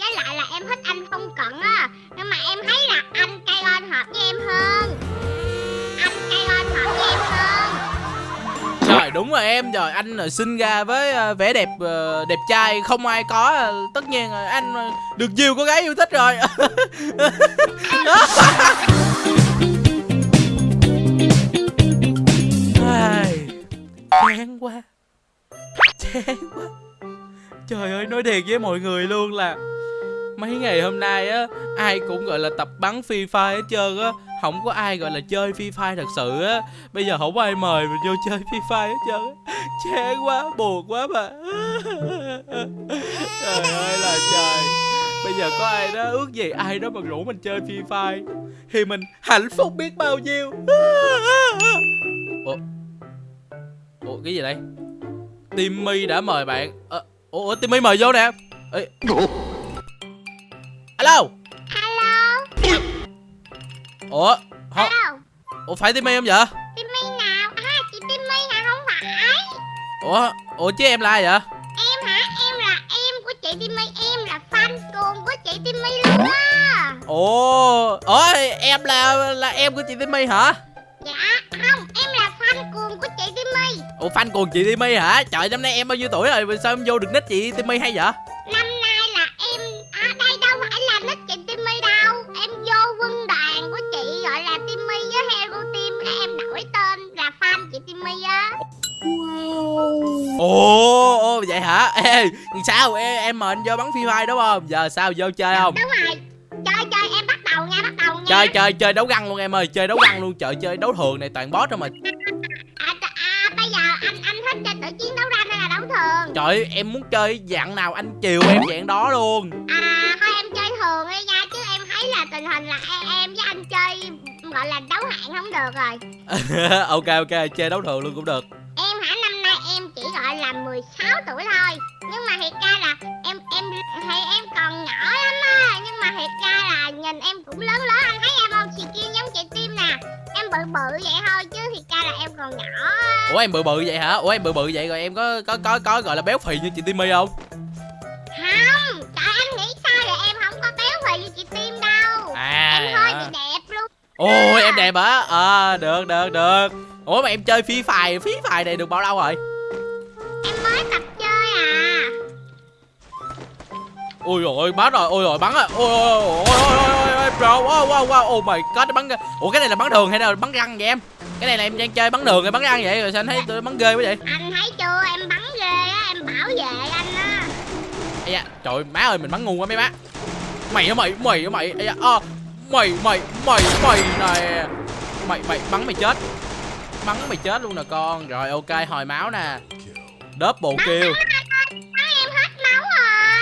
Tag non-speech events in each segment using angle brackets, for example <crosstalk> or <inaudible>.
với lại là em thích anh không cận á. Nhưng mà em thấy là anh cây on hợp với em hơn. Anh cây on hợp với em hơn. Trời, đúng rồi em. Trời, anh là sinh ra với ờ, vẻ đẹp ờ, đẹp trai Không ai có. Tất nhiên anh được nhiều cô gái yêu thích rồi. <laughs> Chán quá. Chán quá. Trời ơi, nói thiệt với mọi người luôn là Mấy ngày hôm nay á Ai cũng gọi là tập bắn Free Fire hết trơn á. Không có ai gọi là chơi Free Fire thật sự á. Bây giờ không có ai mời mình vô chơi Free Fire hết trơn á. Chán quá, buồn quá mà. Trời ơi là trời. Bây giờ có ai đó ước gì ai đó mà rủ mình chơi Free Fire Thì mình hạnh phúc biết bao nhiêu. Ủa? Ủa cái gì đây? Timmy đã mời bạn. Ờ, ủa Timmy mời vô nè. Ê. Alo hello? Ủa không, hello? Ủa phải Timmy không vậy? Timmy nào? À chị timmy hả không phải. Ủa Ủa chứ em là ai vậy? Em hả? Em là em của chị timmy. Em là fan cuồng của chị timmy luôn á. Ủa Ủa em là là em của chị Timmy hả? Dạ không em là fan cuồng của chị timmy. Ủa fan cuồng chị Timmy hả? Trời năm nay em bao nhiêu tuổi rồi? Sao em vô được nick chị Timmy hay vậy hả? Ê sao? Em, em mời anh vô bắn phi phai đúng không? Giờ sao vô chơi không? đúng rồi. Chơi chơi em bắt đầu nha bắt đầu nha. Chơi chơi chơi đấu găng luôn em ơi Chơi đấu găng luôn. Trời chơi đấu thường này toàn boss thôi mà. À, à bây giờ anh anh thích chơi tự chiến đấu ranh hay là đấu thường? Trời ơi, em muốn chơi dạng nào anh chiều em dạng đó luôn. À thôi em chơi thường đi nha chứ em thấy là tình hình là em, em với anh chơi gọi là đấu hạng không được rồi. <laughs> Ok ok chơi đấu thường luôn cũng được là 16 tuổi thôi. Nhưng mà thiệt ra là em em thì em còn nhỏ lắm á. Nhưng mà thiệt ra là nhìn em cũng lớn lớn anh thấy em không? Chị kia giống chị tim nè. Em bự bự vậy thôi chứ thiệt ra là em còn nhỏ á. Ủa em bự bự vậy hả? Ủa em bự bự vậy rồi em có có có có gọi là béo phì như chị Timmy không? Không trời anh nghĩ sao vậy? Em không có béo phì như chị tim đâu. À. Em hơi bị đẹp luôn. Ôi em đẹp hả? À được được được. Ủa mà em chơi phí phài Phí phài này được bao lâu rồi em mới tập chơi à. Ôi rồi bắn rồi Ôi rồi bắn rồi Ôi ôi ôi ôi ôi ôi bro Wow wow wow Oh my god bắn Ủa cái này là bắn đường hay là bắn răng vậy em? Cái này là em đang chơi bắn đường hay bắn răng vậy? Rồi sao anh thấy tôi bắn ghê quá vậy? Anh thấy chưa? Em bắn ghê á em bảo vệ anh á. Ây da Trời má ơi mình bắn ngu quá mấy má Mày á mày? Mày á mày? Ây da à, Mày mày mày mày này Mày mày bắn mày chết. Bắn mày chết luôn nè con. Rồi ok hồi máu nè Double kill rồi.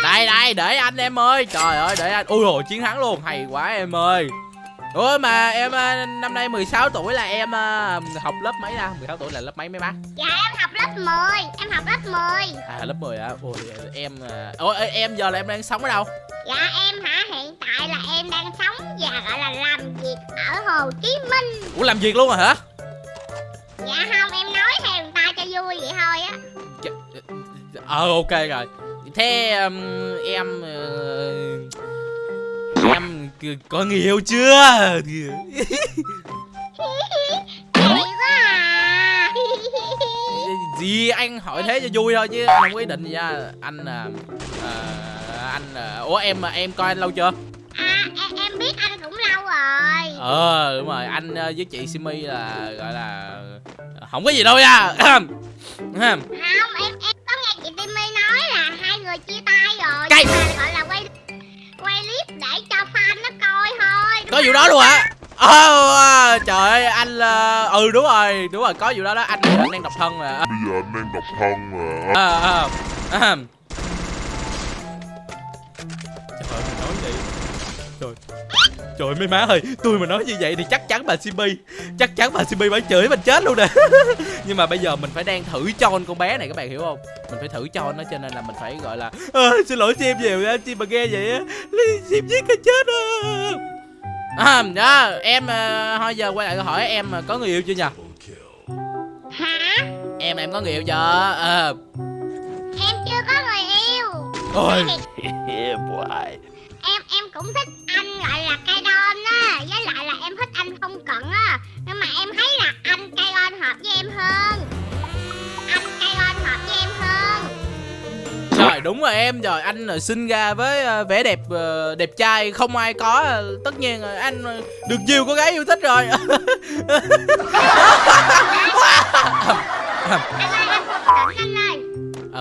Đây đây để anh em ơi. Trời ơi để anh. Ui rồi chiến thắng luôn. Hay quá em ơi. Ủa mà em à, năm nay 16 tuổi là em à, học lớp mấy ra 16 tuổi là lớp mấy mấy má Dạ em học lớp 10 Em học lớp 10 À lớp 10 à Ôi em à, Ủa em giờ là em đang sống ở đâu? Dạ em hả? Hiện tại là em đang sống và gọi là làm việc ở Hồ Chí Minh. Ủa làm việc luôn rồi hả? Dạ không em nói theo cho vui vậy thôi á. Ờ ok rồi. Thế um, em uh, Em có người yêu chưa? À. Gì anh hỏi thế cho vui thôi chứ anh không có ý định gì nha Anh à, à, Anh à, Ủa em em coi anh lâu chưa? À em, em biết anh cũng lâu rồi. Ờ đúng rồi. Anh với chị Simi là gọi là Không có gì đâu nha. Không em em có nghe chị Timmy nói là hai người chia tay rồi Cây. Nhưng mà gọi là quay quay clip để cho fan nó coi thôi Có vụ đó luôn hả? Ờ trời ơi anh là Ừ đúng rồi đúng rồi có vụ đó đó. Anh, anh đang độc thân mà. Bây giờ anh đang độc thân mà. À, à, à. Trời ơi, mấy má ơi Tôi mà nói như vậy thì chắc chắn bà Simbi Chắc chắn bà Simbi phải chửi mình chết luôn nè. <laughs> Nhưng mà bây giờ mình phải đang thử cho con bé này các bạn hiểu không? Mình phải thử cho nó cho nên là mình phải gọi là à, Xin lỗi Sim nhiều nha Sim mà nghe vậy á. Sim giết cái chết á. À, đó, em à, thôi giờ quay lại câu hỏi em à, có người yêu chưa nhỉ? Hả? Em em có người yêu chưa? Ờ. Em chưa có người yêu. Ôi <laughs> em em cũng thích anh gọi là cây đon á với lại là em thích anh không cận á. Nhưng mà em thấy là anh cây đon hợp với em hơn. Anh cây đon hợp với em hơn. Trời đúng rồi em. Trời anh là sinh ra với ờ, vẻ đẹp ờ, đẹp trai không ai có. Tất nhiên anh được nhiều cô gái yêu thích rồi <laughs>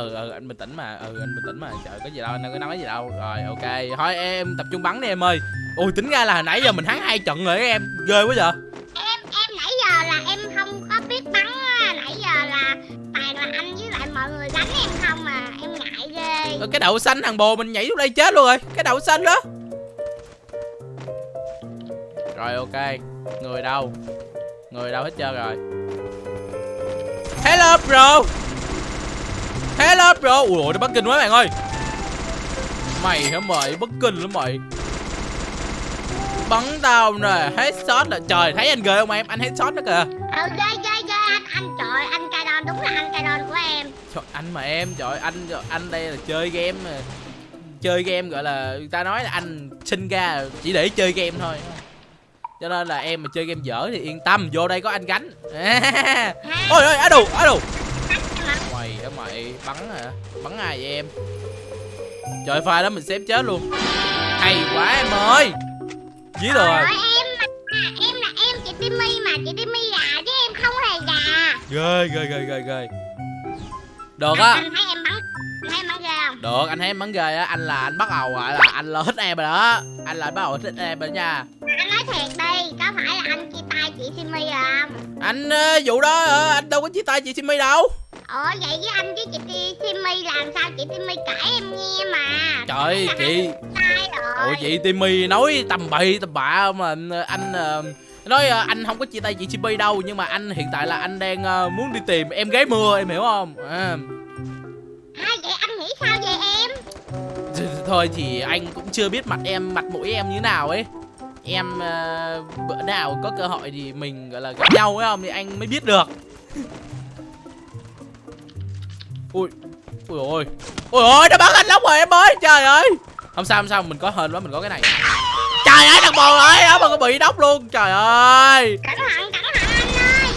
ừ ừ anh bình tĩnh mà ừ anh bình tĩnh mà trời có gì đâu anh đâu có nói gì đâu. Rồi ok. Thôi em tập trung bắn đi em ơi. Ui tính ra là hồi nãy giờ mình thắng hai trận rồi em ghê quá vậy. Em em nãy giờ là em không có biết bắn á nãy giờ là toàn là anh với lại mọi người đánh em không mà em ngại ghê. Ờ, cái đậu xanh thằng bồ mình nhảy xuống đây chết luôn rồi cái đậu xanh đó. Rồi ok. Người đâu? Người đâu hết trơn rồi? Hello bro hello bro ui ôi nó bất kinh quá bạn ơi. Mày hả mày? Bất kinh lắm mày. Bắn tao nè headshot là trời thấy anh ghê không em? Anh headshot đó kìa. Ừ ghê ghê ghê anh anh trời anh cây đon đúng là anh cây đon của em. Trời, anh mà em trời anh anh đây là chơi game mà chơi game gọi là người ta nói là anh sinh ra chỉ để chơi game thôi. Cho nên là em mà chơi game dở thì yên tâm vô đây có anh gánh. <laughs> Ôi ôi á đồ á đồ mày á mày bắn hả? Bắn ai vậy em? Trời pha đó mình xếp chết luôn. Hay quá em ơi! Dí rồi. ơi em mà em là em chị Timmy mà chị Timmy gà chứ em không hề gà ghê ghê ghê ghê ghê. Được á. anh thấy em bắn anh thấy em bắn ghê không? Được, anh thấy em bắn ghê á, anh là anh bắt đầu gọi là anh là thích em rồi đó. Anh là bắt đầu thích em rồi nha. Anh nói thiệt đi có phải là anh chia tay chị Timmy không? Anh ờ, vụ đó ờ, anh đâu có chia tay chị Simmy đâu ủa vậy với anh với chị Ti- Timmy làm sao? Chị Timmy kể em nghe mà. Trời Là chị sai rồi? Ủa chị Timmy nói tầm bậy tầm bạ mà anh, ờ, Nói ờ, anh không có chia tay chị Simmy đâu Nhưng mà anh hiện tại là anh đang ờ, muốn đi tìm em gái mưa em hiểu không? À, à, vậy anh nghĩ sao vậy em? Th- Thôi thì anh cũng chưa biết mặt em, mặt mũi em như nào ấy. Em ờ, bữa nào có cơ hội thì mình gọi là gặp nhau ấy không? Thì anh mới biết được Ui Ui ôi. Ui ôi nó bắn anh lóc rồi em ơi Trời ơi. Không sao không sao mình có hên quá mình có cái này. Trời ơi thằng bồ ơi nó mà có bị đốc luôn Trời ơi. Cẩn thận cẩn thận anh ơi.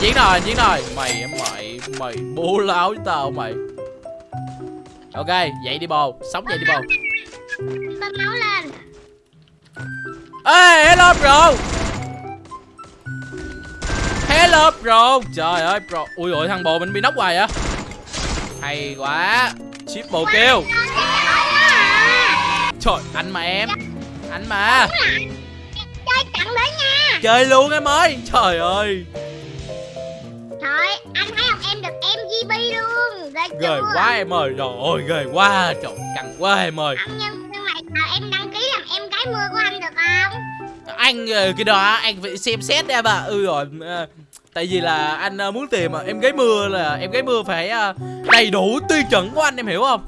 Chiến rồi chiến rồi. Mày mày mày bố láo với tao mày. Ok dậy đi bồ Sống dậy đi bồ. Lên. Ê hello bro. Hello bro Trời ơi bro. Ui ôi thằng bồ mình bị nóc hoài á Hay quá. Ship bồ kêu. Trời anh mà em. Anh mà. Chơi chặn đến nha. Chơi luôn em ơi. Trời ơi. Trời anh thấy không? Em được MGB luôn. Ghê quá em ơi. Trời ơi ghê quá. Trời căng quá em ơi. Không, nhưng nhưng mà em đăng ký làm em gái mưa của anh được không? Anh ờ, cái đó anh phải xem xét em ạ Ừ rồi ờ, Tại vì là anh ờ, muốn tìm ờ, em gái mưa là em gái mưa phải ờ, đầy đủ tiêu chuẩn của anh em hiểu không?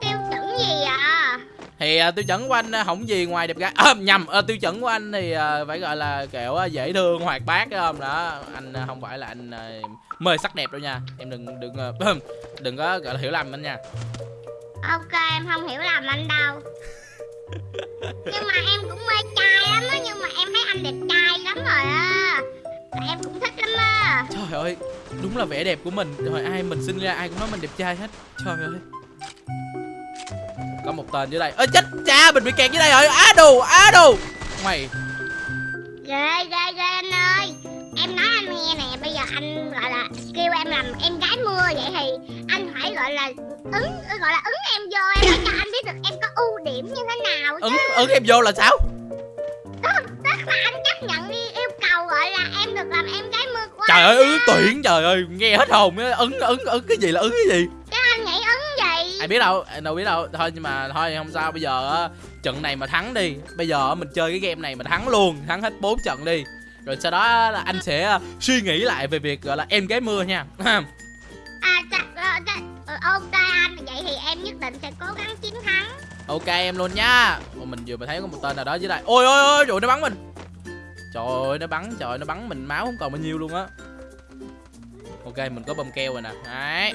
Tiêu chuẩn gì à? Thì tiêu chuẩn của anh không gì ngoài đẹp gái à, nhầm à, tiêu chuẩn của anh thì phải gọi là kiểu dễ thương hoạt bát không? Đó anh không phải là anh mê sắc đẹp đâu nha. Em đừng đừng à, <clears throat> đừng có gọi là hiểu lầm anh nha. Ok em không hiểu lầm anh đâu. <laughs> Nhưng mà em cũng mê trai trời ơi đúng là vẻ đẹp của mình. Rồi ai mình sinh ra ai cũng nói mình đẹp trai hết. Trời ơi. Có một tên dưới đây. Ơ chết cha mình bị kẹt dưới đây rồi. Á đồ á đồ mày. Ghê ghê ghê anh ơi. Em nói anh nghe nè bây giờ anh gọi là kêu em làm em gái mưa vậy thì anh phải gọi là ứng gọi là ứng em vô em để cho anh biết được em có ưu điểm như thế nào chứ. Ứng ứng em vô là sao? Tức là anh chấp nhận đi yêu cầu gọi là em được làm em gái trời ơi ứng tuyển trời ơi nghe hết hồn ứng ứng ứng cái gì là ứng cái gì? Chứ anh nghĩ ứng gì ai biết đâu ai đâu biết đâu. Thôi nhưng mà thôi không sao bây giờ á trận này mà thắng đi. Bây giờ mình chơi cái game này mà thắng luôn thắng hết 4 trận đi. Rồi sau đó là anh sẽ ờ, suy nghĩ lại về việc gọi là em gái mưa nha. <laughs> À ờ, ờ, ok anh vậy thì em nhất định sẽ cố gắng chiến thắng. Ok em luôn nha. Ồ, mình vừa mới thấy có một tên nào đó dưới đây. Ôi ôi ôi trời nó bắn mình trời ơi nó bắn trời ơi, nó bắn mình máu không còn bao nhiêu luôn á. Ok mình có bơm keo rồi nè. Đấy.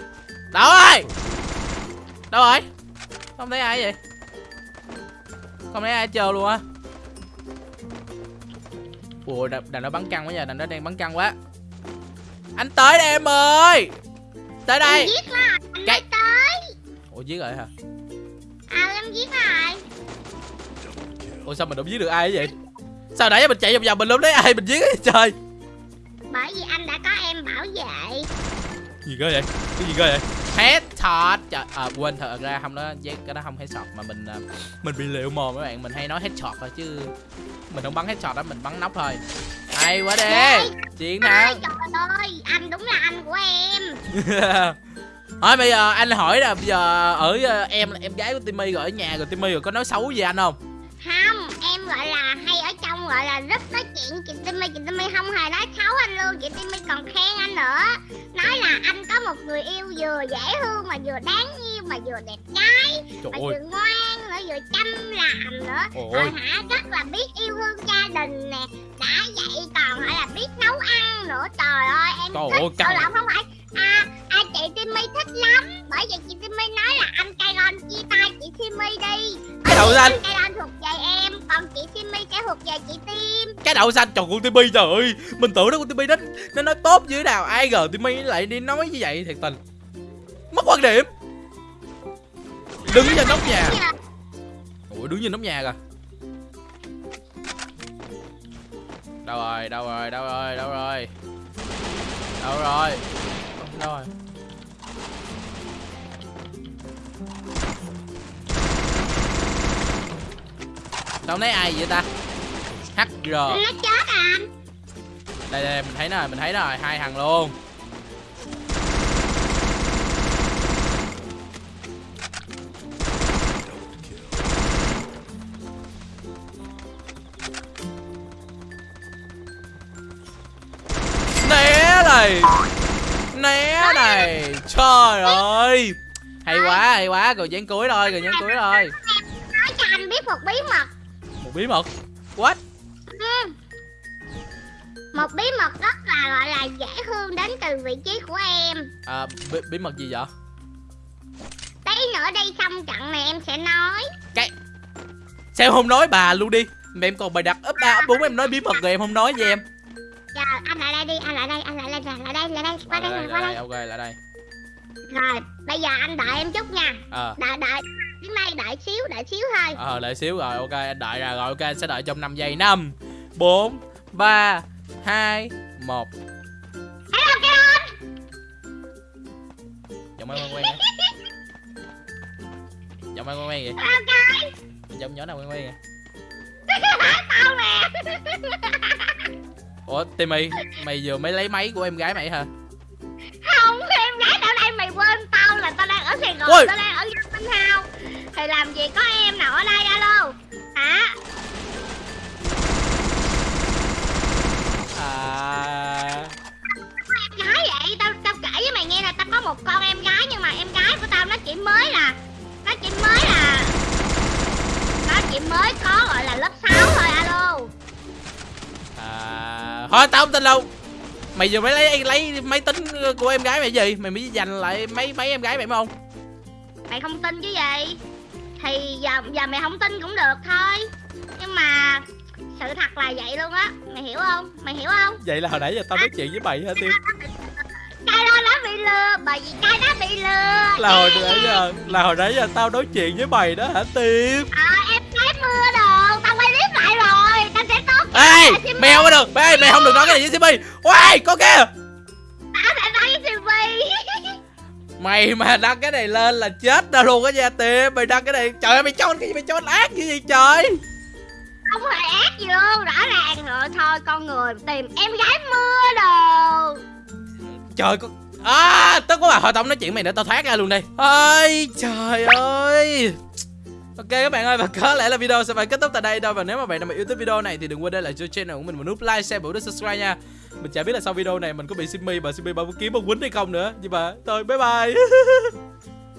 Đâu rồi? Đâu rồi? Không thấy ai vậy? Không thấy ai chờ luôn á. Ủa đàn, nó bắn căng quá giờ đàn nó đang bắn căng quá. Anh tới đây em ơi! Tới đây. Em giết rồi Anh Cái- tới. Ủa giết rồi hả? Ờ em giết rồi ủa sao mình không giết được ai vậy sao nãy mình chạy vòng vòng mình không thấy ai mình giết ấy trời. Bởi vì anh đã có em bảo vệ. Gì cơ vậy? Cái gì cơ vậy? Headshot trời à, quên thật ra không đó cái đó không headshot mà mình à, mình bị liệu mồm các bạn. Mình hay nói headshot thôi chứ mình không bắn headshot đó mình bắn nóc thôi. Hay quá đi. Chiến Ôi thắng. trời ơi Anh đúng là anh của em. <laughs> Thôi bây giờ anh hỏi là bây giờ ở ờ, em em gái của Timmy rồi ở nhà rồi Timmy rồi có nói xấu gì anh không? Không Em gọi là hay ở trong gọi là rất nói chuyện Chị Timmy Chị Timmy không hề nói xấu anh luôn Chị Timmy còn khen anh nữa Nói là anh có một người yêu vừa dễ thương Mà vừa đáng yêu Mà vừa đẹp trai Trời Mà ơi. vừa ngoan nữa Vừa chăm làm nữa. Rồi hả rất là biết yêu thương gia đình nè Đã vậy còn phải là biết nấu ăn nữa Trời ơi em Trời thích ơi. Ờ, lộn, không phải À, à chị Timmy thích lắm Bởi vì chị Timmy nói là anh Kairon chia tay chị Timmy đi Cái đầu xanh. Anh Kairon thuộc về chị Tim. Cái đậu xanh trời con Timmy trời ơi. Mình tưởng đó con Timmy nó nó nói tốt như thế nào Ai ngờ Timmy lại đi nói như vậy thiệt tình. Mất quan điểm. Đứng trên nóc nhà. Ủa đứng trên nóc nhà kìa. Đâu rồi, đâu rồi, đâu rồi, đâu rồi. Đâu rồi. Đâu rồi. Sao không thấy ai vậy ta HR Nó chết à? Đây đây mình thấy nó rồi, mình thấy nó rồi, hai thằng luôn. Né này. Né này. Trời ơi. Hay quá, hay quá, rồi dán cuối thôi, rồi dán cuối thôi. Nói cho anh biết một bí mật. Một bí mật. What? Một bí mật rất là gọi là dễ thương đến từ vị trí của em. À, bí, bí mật gì vậy? Tí nữa đây xong trận này em sẽ nói. Sao không nói bà luôn đi? Mà em còn bài đặt ấp ba ấp bốn em nói bí mật rồi em không nói với em. Giờ anh lại đây đi, anh lại đây, anh lại đây, lại đây, lại đây, qua đây, lại qua đây, đây. ok lại đây. Rồi, bây giờ anh đợi em chút nha. Ờ. Đợi, đợi, đến đây đợi xíu, đợi xíu thôi. Ờ đợi xíu rồi ok anh đợi ra rồi ok anh sẽ đợi trong 5 giây. 5 4 3 2 1 Hello Kiron Giọng em quen quen vậy Giọng em quen quen vậy Kai Giọng nhỏ nào quen quen vậy Tao nè Ủa Timmy Mày vừa mới lấy máy của em gái mày hả? Không, em gái ở đây mày quên tao là tao đang ở Sài Gòn, Ôi. tao đang ở Minh House Thì làm gì có em nào ở đây alo? Hả? Tao không tin đâu. Mày vừa mới lấy lấy máy tính của em gái mày gì? Mày mới dành lại mấy mấy em gái mày phải không? Mày không tin chứ gì? Thì giờ giờ mày không tin cũng được thôi. Nhưng mà sự thật là vậy luôn á. Mày hiểu không? Mày hiểu không? Vậy là hồi nãy giờ tao nói chuyện với mày hả Tim Cái đó nó bị lừa. Bởi vì cái đó bị lừa. Là hồi nãy giờ Là hồi nãy giờ tao nói chuyện với mày đó hả Tim Ờ Ê không có được. Ê mày không được nói cái này với Simmy Ôi có kia Tao sẽ nói với Simmy Mày mà đăng cái này lên là chết đâu luôn á nha Tim. Mày đăng cái này Trời ơi mày cho cái gì mày cho anh ác như vậy trời? Không hề ác gì luôn Rõ ràng rồi. Thôi con người tìm em gái mưa đồ. Trời con À tao có bà tao không nói chuyện mày nữa tao thoát ra luôn đi Ôi trời ơi Ok các bạn ơi và có lẽ là video sẽ phải kết thúc tại đây đâu Và nếu mà bạn nào mà yêu thích video này thì đừng quên để lại cho channel của mình một nút like, share và nút subscribe nha. Mình chả biết là sau video này mình có bị Simmy và Simmy bao kiếm bao quýnh hay không nữa. Nhưng mà thôi bye bye. <laughs>